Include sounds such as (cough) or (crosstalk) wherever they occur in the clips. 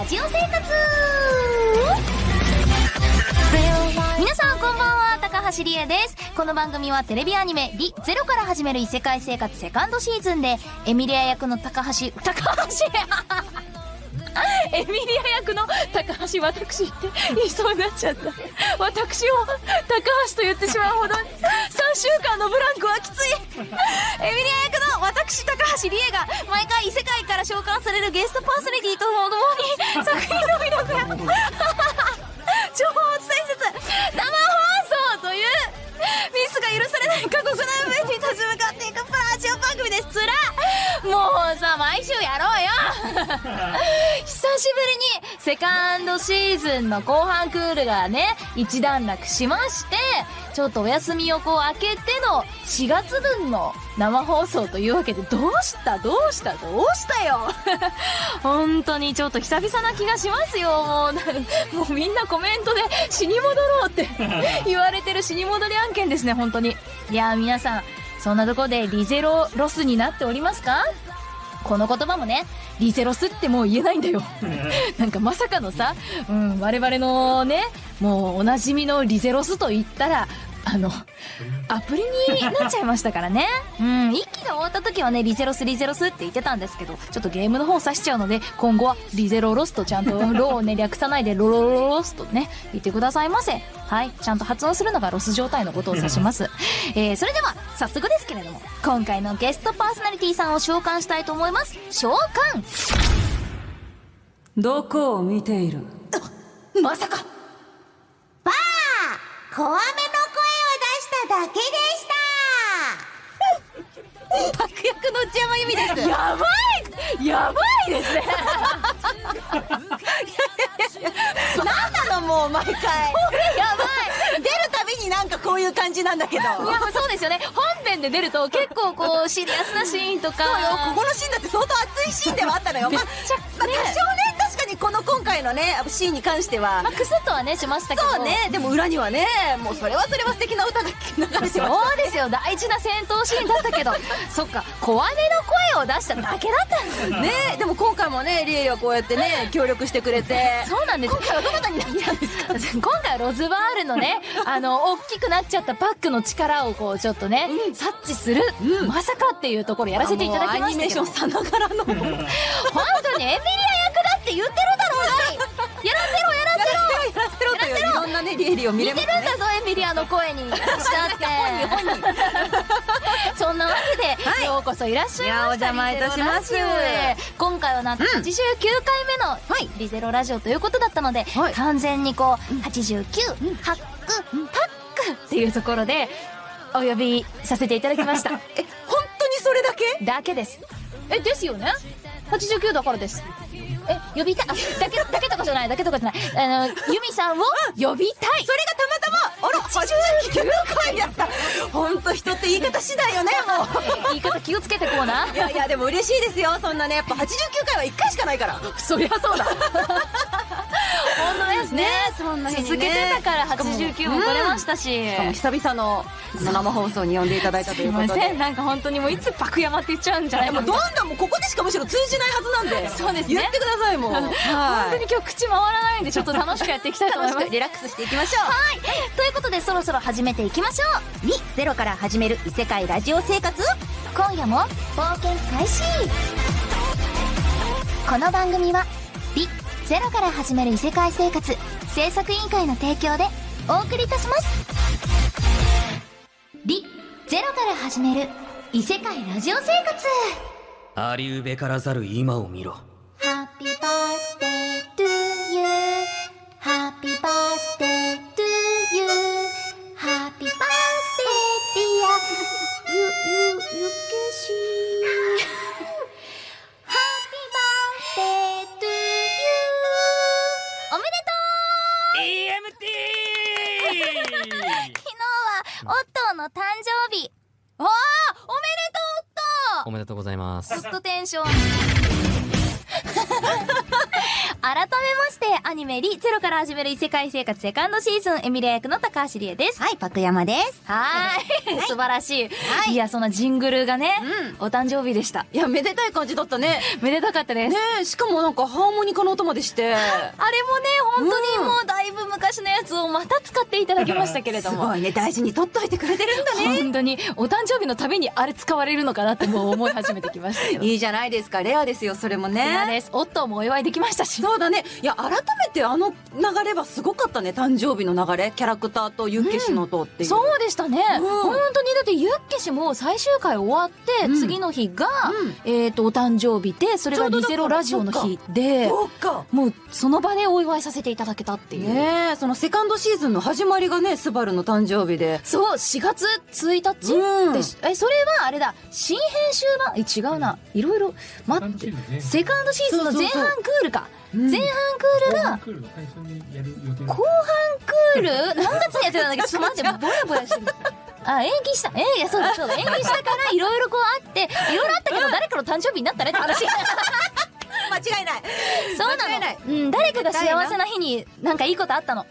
ラジオ生活。皆さんこんばんは高橋理恵です。この番組はテレビアニメ「リゼロから始める異世界生活セカンドシーズンでエミリア役の高橋高橋。エミリア役の高橋私って言いそうになっちゃった。私を高橋と言ってしまうほど3週間のブランクはきつい。エミリア役の私高橋理恵が毎回異世界から召喚されるゲストパーソナリティとともに作品の魅力や情報を伝えつつ生放送というミスが許されない過酷な上に立ち向かっていくプラジオ番組です。つらもうさ毎週やろうよ。(laughs) 久しぶりにセカンドシーズンの後半クールがね一段落しましてちょっとお休みをこう開けての4月分の生放送というわけでどうした？どうした？どうしたよ？(laughs) 本当にちょっと久々な気がしますよ。もうなもうみんなコメントで死に戻ろうって (laughs) 言われてる死に戻り案件ですね本当に。いやー皆さんそんなとこでリゼロロスになっておりますか？この言葉もね、リゼロスってもう言えないんだよ。なんかまさかのさ、うん、我々のね、もうおなじみのリゼロスと言ったら、あの、アプリになっちゃいましたからね。うん、一期が終わった時はね、リゼロスリゼロスって言ってたんですけど、ちょっとゲームの方指しちゃうので、今後はリゼロロスとちゃんとロをね、略さないでロロロロロスとね、言ってくださいませ。はい、ちゃんと発音するのがロス状態のことを指します。(laughs) えー、それでは、早速ですけれども、今回のゲストパーソナリティさんを召喚したいと思います。召喚どこを見ている？まさかばあ小雨の声を出しただけでした悪役の内山由美です。やばいやばいですね (laughs) なんなのもう毎回やばい出るたびになんかこういう感じなんだけどいや、そうですよね。本編で出ると結構こう、シリアスなシーンとか。そうよここのシーンだって相当熱いシーンではあったのよまあ、まあ、ね多少ね確かにこの今回のねシーンに関しては、まあ、クスッとはね、しましたけど。そうねでも裏にはねもうそれはそれは素敵な歌が流れてましたそうですよ。大事な戦闘シーンだったけど。そっか、小姉の声を出しただけだったんだ。ねでも今回もねリエリはこうやってね協力してくれて。そうなんです。今回はどなたになったんですか？今回はロズバールのね、あの、大きくなっちゃったパックの力をこう、ちょっとね、察知する、うん。まさかっていうところやらせていただきましたアニメーションさながらの。本当にエミリア役だって言ってるだろうやらせろやらせろ。やらせろといういろんなねリエリを見れ似ますね。てるんだぞエミリアの声に。(laughs) 私だって (laughs) そんなわけで、はい。ようこそいらっしゃいました。お邪魔いたします。今回はなんと89回目のリゼロラジオということだったので、はい。完全にこう89、ハック、パックっていうところでお呼びさせていただきました。(laughs) え本当にそれだけ？だけです。えですよね。89だからです。え呼びたい。あだけだけとかじゃない。だけとかじゃない。あのユミさんを呼びたい。それがたまたま？89回だった。本当人って言い方次第よねも言い方気をつけてこうな。ういやいやでも嬉しいですよ。そんなねやっぱ89回は1回しかないから。そりゃそうだ本当ですね。そんな続けてたから89も来れましたし、しかも久々の生放送に呼んでいただいたとすいうことで。せんなんか本当にもういつ爆山って言っちゃうんじゃないかともうどんどんもうここでしかむしろ通じないはずなんで。そうですね。言ってくださいもう。(laughs) 本当に今日口回らないんでちょっと楽しくやっていきたいと思います。(laughs) リラックスしていきましょう。はい。ということでそろそろ始めていきましょう。にゼロから始める異世界ラジオ生活。今夜も冒険開始。この番組は美ゼロから始める異世界生活制作委員会の提供でお送りいたします。美ゼロから始める異世界ラジオ生活。ありうべからざる今を見ろ。ハッピーバースデーオットーの誕生日。わあおめでとうオットー。おめでとうございます。ずっとテンション改めまして、アニメリゼロから始める異世界生活セカンドシーズン、エミリア役の高橋理恵です。はい、パクヤマです。はーい。素晴らしい。はいいや、そんなジングルがね、お誕生日でした。いや、めでたい感じだったね。めでたかったです。ねえ、しかもなんかハーモニカの音までして。あれもね、本当にもうだいぶ昔のやつをまた使っていただきましたけれども。すごいね、大事に取っといてくれてるんだね。本当に、お誕生日のためにあれ使われるのかなってもう思い始めてきました。(laughs) いいじゃないですか、レアですよ、それもレアね。です。オットーもお祝いできましたし。そうだね。いや、改めてあの流れはすごかったね、誕生日の流れ。キャラクターとユッケシの音っていう。そうでしたね。うん本当に、だってユッケ氏も最終回終わって、うん次の日が、うんえっ、と、お誕生日で、それがリゼロラジオの日で、そうか。もうその場でお祝いさせていただけたっていう。ねえ、そのセカンドシーズンの始まりがね、スバルの誕生日で。そう、4月1日うんでし、え、それはあれだ、新編集版、え、違うな。いろいろ、待って。セカンドシーズンの前半クールか。うん前半クールが、後半クール？(laughs) 何月にやってたんだっけ？ど、ちょっと待って、ぼやぼやしてる。あ、延期した。えいや、そうだ、そうだ。延期したから、いろいろこうあって、いろいろあったけど、誰かの誕生日になったねって話。(laughs) 間違いない。そうなの。うん、誰かが幸せな日に、なんかいいことあったの。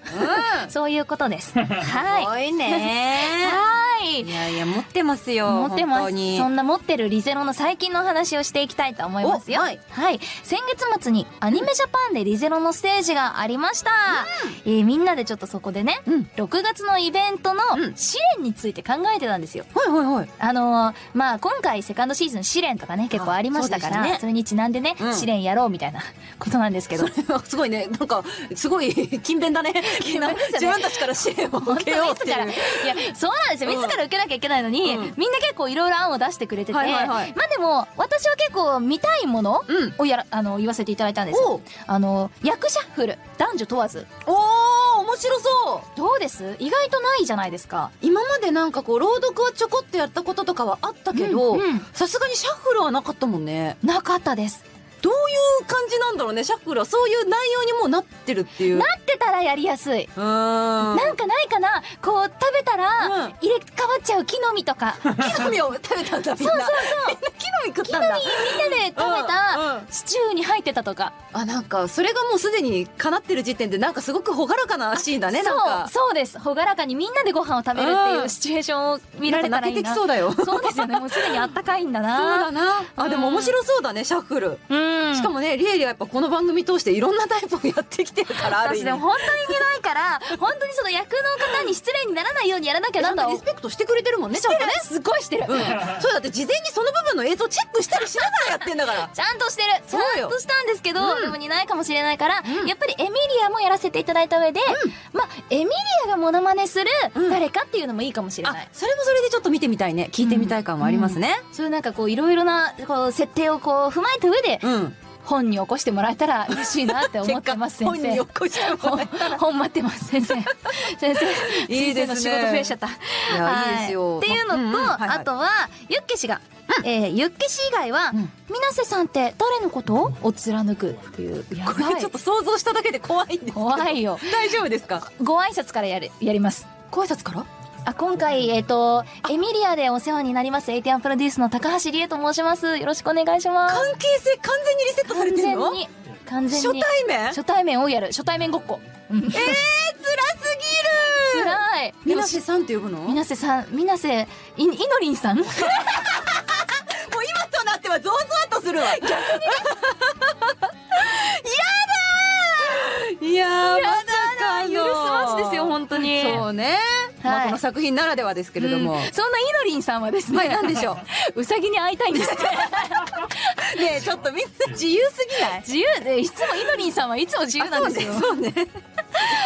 うん。(laughs) そういうことです。はすごいね。い。はいい。やいや、持ってますよ。持ってます。そんな持ってるリゼロの最近の話をしていきたいと思いますよ。おはい。先月末にアニメジャパンでリゼロのステージがありました。えーみんなでちょっとそこでね、うん6月のイベントのうん試練について考えてたんですよ。はいはいはい。あのーまあ、今回セカンドシーズン試練とかね、結構ありましたから、そねれにちなんでね、うん試練やろうみたいなことなんですけど。すごいね。なんか、すごい、(laughs) 勤勉だね。(laughs) 自分たちから支援を本受けようっ。ていう (laughs) い。や、そうなんですよ。うん自ら受けなきゃいけないのに、うんみんな結構いろいろ案を出してくれてて、はいはいはいまあでも、私は結構見たいものうん。をやら、あの、言わせていただいたんですあの、役シャッフル、男女問わず。おー、面白そう。どうです？意外とないじゃないですか。今までなんかこう、朗読はちょこっとやったこととかはあったけどさすがにシャッフルはなかったもんね。なかったです。どういう感じなんだろうね、シャッフルは。そういう内容にもうなってるっていう。なってたらやりやすい。うーん。なんかないかなこう、食べたらうん、入れ替わっちゃう木の実とか。(laughs) 木の実を食べたんだ、みんな。そうそうそう。みんな木の実食ったんだ。みんなで食べうんうたんシチューに入ってたとか。あ、なんか、それがもうすでに叶ってる時点で、なんかすごく朗らかなシーンだね、なんか。そう、そうです。ほがらかにみんなでご飯を食べるっていううんシチュエーションを見られたらいいな。そうだよ。そうそうですよね。もうすでにあったかいんだな。だな。あ、でも面白そうだね、シャッフル。うん。しかもね、リエリはやっぱこの番組通していろんなタイプをやってきてるから。(laughs) 私でも本当にいけないから、(laughs) 本当にその役の方に失礼にならないようにやらなきゃなんだリスペクトしてくれてるもんね、ちゃんとね。すごいしてる。うん。そうだって事前にその部分の映像チェックしたりしながらやってんだから。ちゃんとしてる。ちそうよゃんとしたんですけど、うんでも似ないかもしれないから、うんやっぱりエミリアもやらせていただいた上で、まあ、エミリアがモノマネするうん誰かっていうのもいいかもしれない。あ、それもそれでちょっと見てみたいね。聞いてみたい感はありますね。そういうなんかこういろいろなこう設定をこう踏まえた上でうん。本に起こしてもらえたら嬉しいなって思ってます先本に起生。こして。本待ってます先生。先生。いいですね仕事増えちゃった。いやはいいですよっていうのと、うんうんはいはいあとはユッケ氏が、えーユッケ氏以外は、うん水瀬さんって誰のことを貫くっていうやばいこれちょっと想像しただけで怖いんですけど。怖いよ。大丈夫ですか？ご挨拶からやるやります。ご挨拶から？あ今回、えっ、と、エミリアでお世話になります、エイティアンプロデュースの高橋理恵と申します。よろしくお願いします。関係性完全にリセットされ完てるの？全に、完全初に。対面？初対面をやる。初対面ごっこ。うんえー、辛すぎる辛い。みなせさんって呼ぶの？もうみなせさん、みなせ、い、いのりんさん？(laughs) 今となってはゾワゾワとするわ。逆に (laughs) やだーいやー、まさかの。許すまじですよ、本当に。そうね。まあ、はいこの作品ならではですけれども。うんそんないのりんさんはですね、はい、なんでしょう？(laughs) うさぎに会いたいんですって。う。ねえ、ちょっとみんな自由すぎない？自由で、いつもいのりんさんはいつも自由なんですよ。あそうね。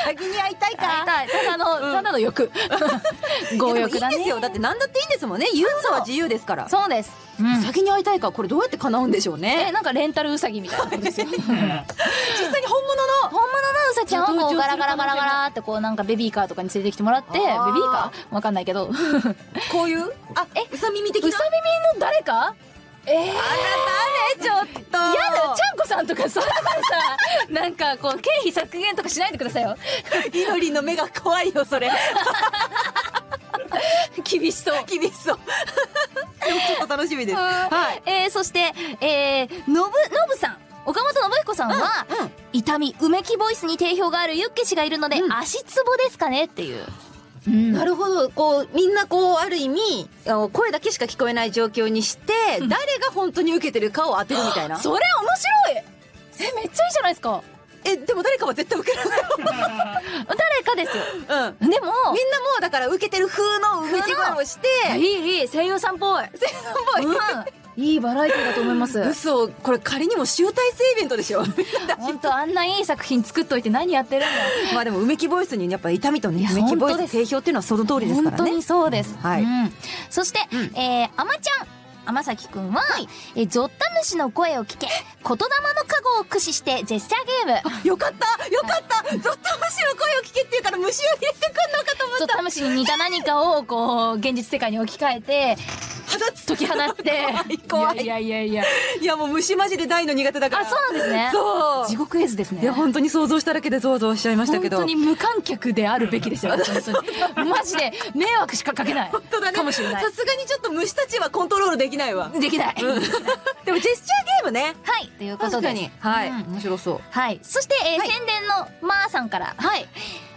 先に会いたいか。会いたい。ただの、ただの欲。(laughs) 強欲だね。いやでもいいんですよ。だって何だっていいんですもんね。ユーザーは自由ですから。そうです。うん先に会いたいか、これどうやって叶うんでしょうえ、ね。なんかレンタルウサギみたいなことですよ。(laughs) 実際に本物の？本物のウサちゃんをこうガラガラガラガラってこうなんかベビーカーとかに連れてきてもらって、ベビあーーカー？わかんないけど。こういう？あ、(laughs) えうさ耳的な？耳の誰か？えー、や誰ちょっと。だ、ちゃんこさんとかそんなのさ、なんかこう経費削減とかしないでくださいよ。いのりの目が怖いよ、それ。(laughs) 厳しそう。厳しそう。でもちょっと楽しみです。はい。えー、そして、えー、のぶ、のぶさん。岡本さんは、うん痛みうめきボイスに定評があるユッケ氏がいるので、うん足つぼですかね？っていう、うん。なるほど。こうみんなこうある意味声だけしか聞こえない状況にして誰が本当に受けてるかを当てるみたいな。(laughs) それ面白い。えめっちゃいいじゃないですか。えでも誰かは絶対受ける (laughs) 誰かです。ようん。みんなでももうだから受けてる風のうめき声をして。いいいい。声優さんっぽい。声優さんっぽい。うんいいバラエティだと思います。嘘これ仮にも集大成イベントでしょ。(laughs) 本当あんないい作品作っといて何やってるんだ。(laughs) まあでもうめきボイスにやっぱ痛みとねうめきボイス定評っていうのはその通りですからね。本当にそうです。はい。うん。そして、うん。えー、あまちゃん。天崎くんは、えーゾッタムシの声を聞け、言霊の加護を駆使してジェスチャーゲーム。よかった。よかった。ゾッタムシの声を聞けって言うから虫を入れてくんのかと思っゾッタムシに似た何かを、こう、現実世界に置き換えて、解き放って。怖い怖いいやいやいやいや。いやもう虫マジで大の苦手だからあ、そうなんですね。そう地獄絵図ですね。いや本当に想像しただけでゾワゾワしちゃいましたけど本当に無観客であるべきですよ。(laughs) 本当にマジで迷惑しかかけない。本当だねかもしれないさ。すがにちょっと虫たちはコントロールできないわできない。(laughs) でもジェスチャーゲームねはい、ということです。はい、うん面白そうはい。そして、えーはい宣伝のまーさんから。はい。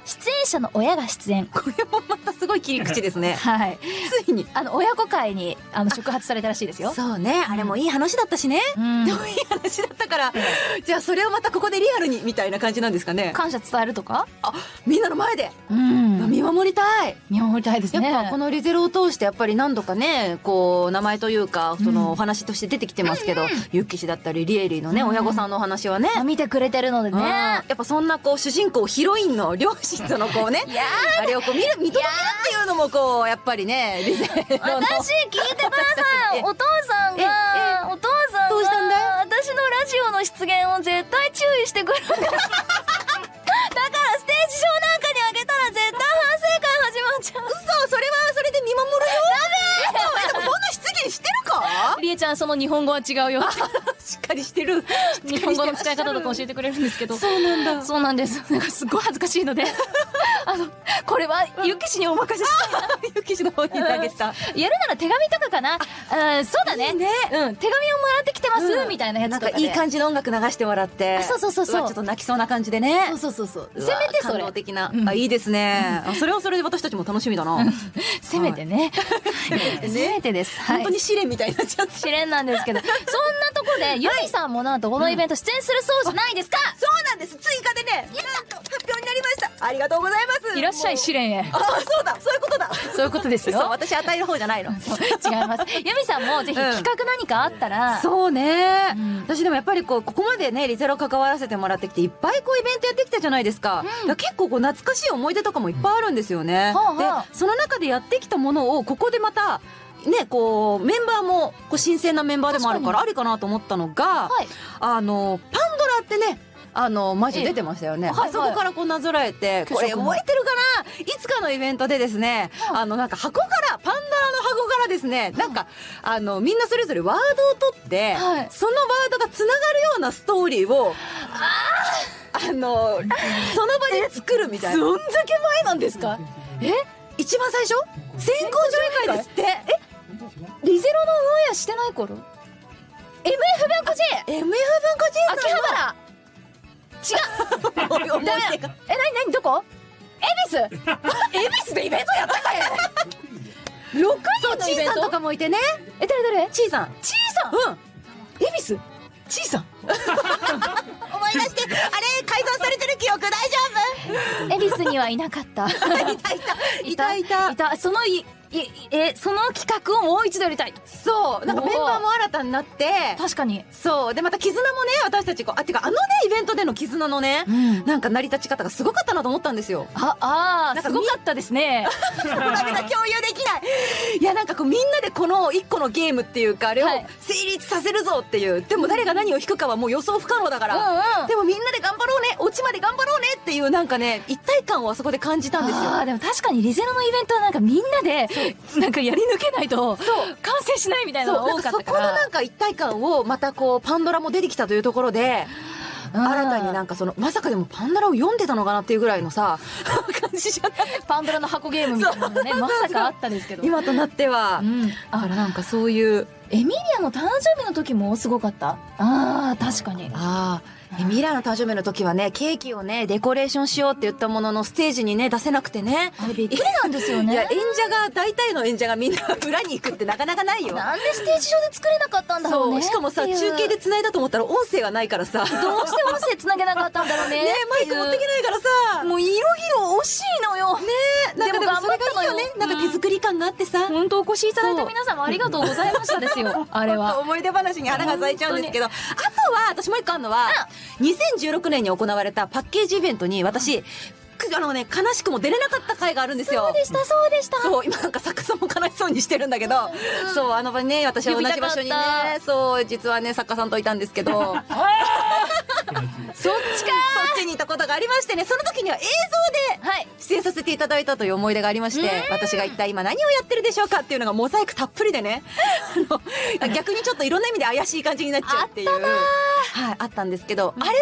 出演者の親が出演。これもまたすごい切り口ですね (laughs) はい。ついにあの、親子会に、あの、触発されたらしいですよ。そうねあれもいい話だったしね、うんで。もいい話だったからじゃあそれをまたここでリアルにみたいな感じなんですかね感謝伝えるとか？あみんなの前で、うん。見守りたい。見守りたいですやっね。ぱこのリゼロを通してやっぱり何度かねこう名前というかそのお話として出てきてますけど、ユッキ氏だったりリエリーのね、うん親御さんのお話はね、まあ見てくれてるのでうん。ね。やっぱそんなこう主人公ヒロインの両親とのこうねやあれをこう見る見届けるっていうのもこうやっぱりねリゼロの。私聞いてください。お父さんええがお父さんが私のラジオの出現を絶対注意してくるんですその日本語は違うよしっかりしてる。(laughs) 日本語の使い方とか教えてくれるんですけど。そうなんだそうなんです。なんかすっごい恥ずかしいので。(laughs) あのこれはゆきしにお任せしたいなユッキ氏の方に投げた。やるなら手紙とかかな。うんそうだね。いいね。うん。手紙をます、うんみたいなやつなんとかで。かいい感じの音楽流してもらって。あそうそうそう。そうわちょっと泣きそうな感じでね。そうそうそうそう。せめてそれ。的な、うん。あいいですね、あそれはそれで私たちも楽しみだな、(laughs) せめてね。ね (laughs) せめてです。はい。本当に試練みたいになっちゃって試練なんですけど、そんなとこで、ゆみさんもなんとこのイベント出演するそうじゃないですか、そうなんです。追加でね。なんと発表になりましたありがとうございます。いらっしゃい試練へ。あそうだ。そういうことだ。そういうことですそうよ。私与える方じゃないの。(laughs) 違います。ゆみさんもぜひ企画何かあったら、そうね、うん。私でもやっぱりこうここまでねリゼロ関わらせてもらってきていっぱいこうイベントやってきたじゃないですか,、だから結構こう懐かしい思い出とかもいっぱいあるんですよね、はあはあでその中でやってきたものをここでまたねこうメンバーもこう新鮮なメンバーでもあるからありかなと思ったのが、はい。あのパあのマジ出てましたよね、あそこからこうなぞらえてこれ覚えてるかな？いつかのイベントでですねあのなんか箱からパンドラの箱からですねなんかあのみんなそれぞれワードを取って、はい。そのワードがつながるようなストーリーをあのその場で作るみたいな。どんだけ前なんですか？え？一番最初？先行上映会ですって。え？リゼロのオンエアしてない頃 ?MF 文庫 J! MF 文庫 J 秋葉原さんの思い出が。え、なになにどこ？恵比寿？(laughs) 恵比寿でイベントやったかい !6 人のイベント？とかもいてね。え、誰誰？ちいさん。ちいさん？うん。恵比寿？ちいさん。(laughs) 思い出してあれ改ざんされてる記憶大丈恵比寿にはいなかった。夫いた。いたいた。いたいた。そのい、い、え、その企画をもう一度やりたい。そうなんかメンバーも新たになって確かに。そうでまた絆もね私たちこうあてかあのねイベントでの絆のねうん。なんか成り立ち方がすごかったなと思ったんですよあ、あー、なんかすごかったですね。(laughs) 共有できないいやなんかこうみんなでこの一個のゲームっていうかあれをはい成立させるぞっていう。でも誰が何を引くかはもう予想不可能だから、うんうん。でもみんなで頑張ろうね。オチまで頑張ろうねっていうなんかね一体感をあそこで感じたんですよ。あーでも確かにリゼロのイベントはなんかみんなでなんかやり抜けないと完成しないみたいなのが多かなんかそこのなんか一体感をまたこうパンドラも出てきたというところでうん。新たになんかそのまさかでもパンドラを読んでたのかなっていうぐらいのさ (laughs) 感じじゃない。(laughs) パンドラの箱ゲームみたいなのがねまさかあったんですけど。今となっては、うん。だからなんかそういうエミリアの誕生日の時もすごかった？ああ確かに。ああミリアの誕生日の時はね、ケーキをね、デコレーションしようって言ったものの、ステージにね、出せなくてね。あれびっくりなんですよね。いや、演者が、大体の演者がみんな裏に行くってなかなかないよ。なんでステージ上で作れなかったんだろうそう、ねしかもさ、中継で繋いだと思ったら音声がないからさ。ねどうして音声つなげなかったんだろうね。マイク持ってけないからさ。もう色々惜しいのよ。ねなんかでもそれがいいよね。なんか手作り感があってさ。本当お越しいただいた皆様ありがとうございましたですよ。あれは。思い出話に花が咲いちゃうんですけど、あとは、私もう一個あるのは、2016年に行われたパッケージイベントに私、くあのね、悲しくも出れなかった回があるんですよ。そうでしたそうでした。そう、今なんか作家さんも悲しそうにしてるんだけど、そう、あの場にね、私は同じ場所にね、そう、実はね、作家さんといたんですけど、そ (laughs) っそっちかちにいたことがありましてね、その時には映像ではい。出演させていただいたという思い出がありまして、私が一体今何をやってるでしょうかっていうのがモザイクたっぷりでね、逆にちょっといろんな意味で怪しい感じになっちゃうっていう。はい、あったんですけど、あれをね、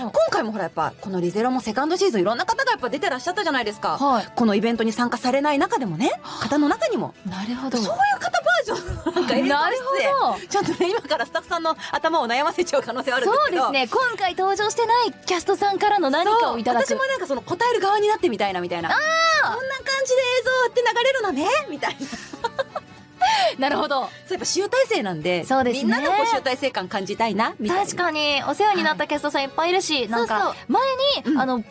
うん。今回もほらやっぱ、このリゼロもセカンドシーズンいろんな方がやっぱ出てらっしゃったじゃないですか。はい。このイベントに参加されない中でもね、方の中にも、なるほど。そういう方バージョンのなんか映像出演ほど。ちょっとね、今からスタッフさんの頭を悩ませちゃう可能性はあるんですけど。そうですね。今回登場してないキャストさんからの何かをいただく。私もなんかその答える側になってみたいなみたいな。こんな感じで映像って流れるのねみたいな。(laughs) なるほど。そうやっぱ集大成なんで、そうですね。みんなのこう集大成感感じたいな、みたいな。確かに。お世話になったキャストさんいっぱいいるし、なんか前に、うん。あの音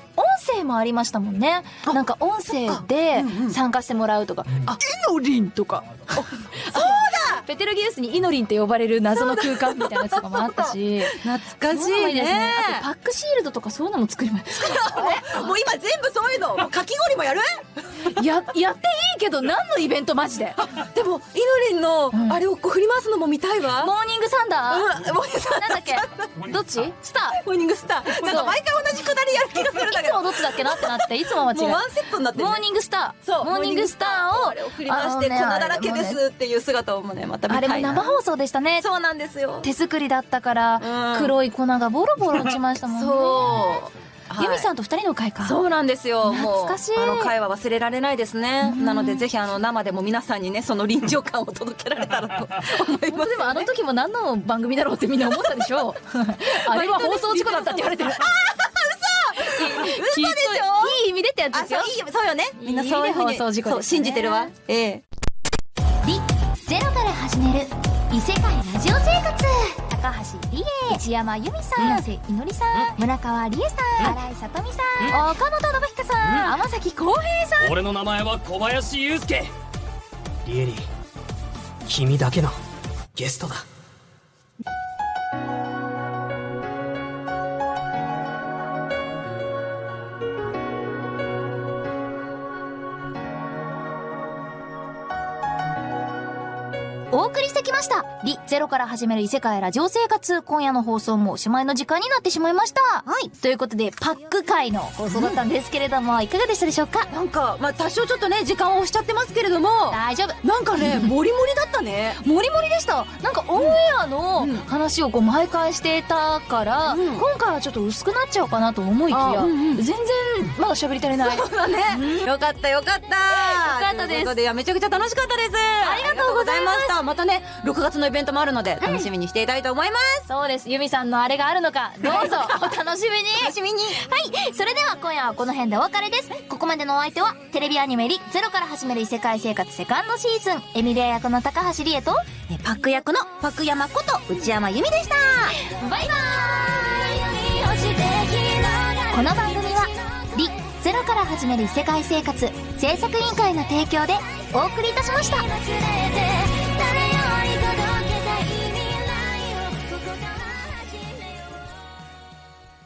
声もありましたもんね。あなんか音声で参加してもらうとか、あイノリンとか。(laughs) そうだペテルギウスにイノリンって呼ばれる謎の空間みたいなやつとかもあったし。(laughs) 懐かしい。ですあとパックシールドとかそういうのも作りましもう今全部そういうの、(laughs) かき氷もやる？たややっていいけど何のイベントマジで。(laughs) でも、イノリンのん。あれをこう振り回すのも見たいわ。モーニングサンダー、うん、もうさ、なんだっけ？どっち？スター？モーニングスター。なんか毎回同じくだりやる気がするんだけど。いつもどっちだっけなってなっていつも間違えもうワンセットになって。モーニングスターそうモーニングスターをあれを振り回して粉だらけですっていう姿をもねまた見あれもたいな生放送でしたね。そうなんですよ。手作りだったから、うん。黒い粉がボロボロ落ちましたもんね。そう。ユミさんんと二人の会か。そうなんですよ。もう懐かしい。あの回は忘れられないですね。うん。なのでぜひあの生でも皆さんにねその臨場感を届けられたらと思います。本当でもあの時も何の番組だろうってみんな思ったでしょ。(laughs) あれは放送事故だったって言われてる。あ嘘。嘘。でしょいい意味でってやつですよ。あそうよね。みんなそういうふうに信じてるわ。ええ始める異世界ラジオ生活。高橋理恵。内山由美さん。瀬いのりさん。村川理恵さん。新井さとみさん。岡本信彦さん。天崎浩平さん。俺の名前は小林祐介。リエリー君だけのゲストだお送りしてきました。リゼロから始める異世界ラジオ生活。今夜の放送もおしまいの時間になってしまいました。はい。ということで、パック会の放送だったんですけれども、いかがでしたでしょうか？なんかまあ多少ちょっとね時間を押しちゃってますけれども大丈夫。なんかねモリモリだったねもりもりでした。なんかオンエアのうん話をこう毎回してたから、うん今回はちょっと薄くなっちゃうかなと思いきや、あうんうん全然まだ喋り足りない。そうだね。よかったよかった。よかったですということで、いやめちゃくちゃ楽しかったです。ありがとうございました。またね、6月のイベントもあるので、楽しみにしていたいと思います。そうです。ユミさんのあれがあるのか、どうぞ (laughs) お楽しみに楽しみに。はい。それでは今夜はこの辺でお別れです。ここまでのお相手は、テレビアニメリゼロから始める異世界生活セカンドシーズン、エミリア役の高橋理恵と、えパック役のパクヤマこと内山由美でした。バイバーイこの番組は、リゼロから始める異世界生活制作委員会の提供でお送りいたしました。